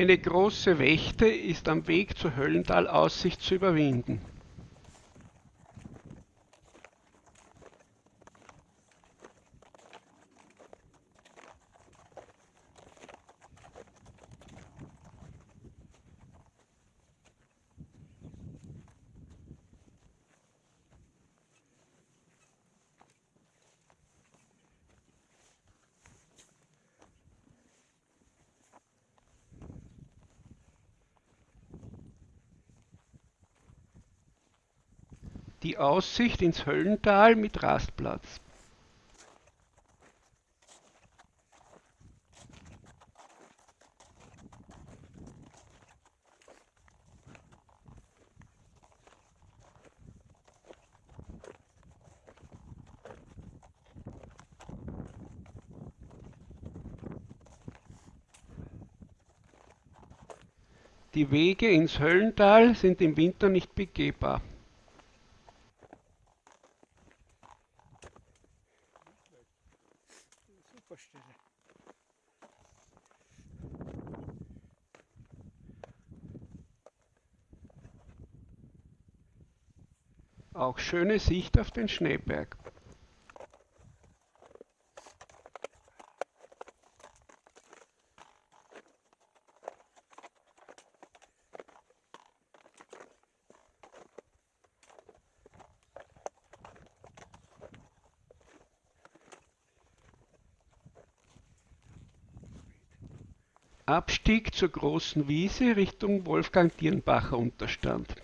Eine große Wächte ist am Weg zur Höllentalaussicht zu überwinden. Die Aussicht ins Höllental mit Rastplatz. Die Wege ins Höllental sind im Winter nicht begehbar. Super Stelle. Auch schöne Sicht auf den Schneeberg. Abstieg zur großen Wiese Richtung Wolfgang-Dirnbacher Unterstand.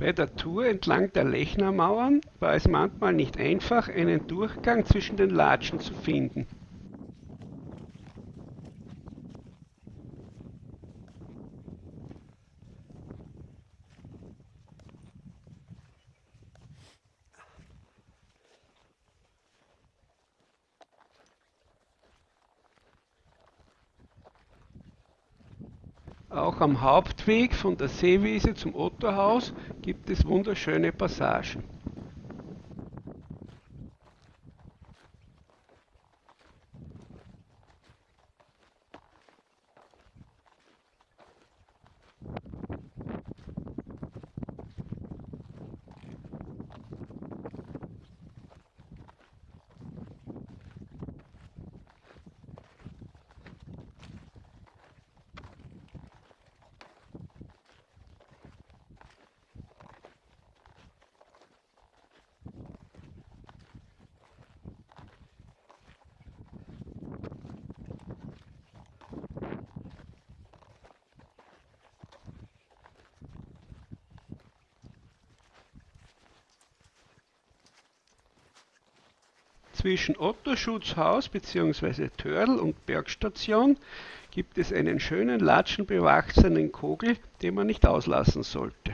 Bei der Tour entlang der Lechnermauern war es manchmal nicht einfach, einen Durchgang zwischen den Latschen zu finden. Auch am Hauptweg von der Seewiese zum Ottohaus gibt es wunderschöne Passagen. Zwischen Otto-Schutzhaus bzw. Törl und Bergstation gibt es einen schönen latschenbewachsenen Kogel, den man nicht auslassen sollte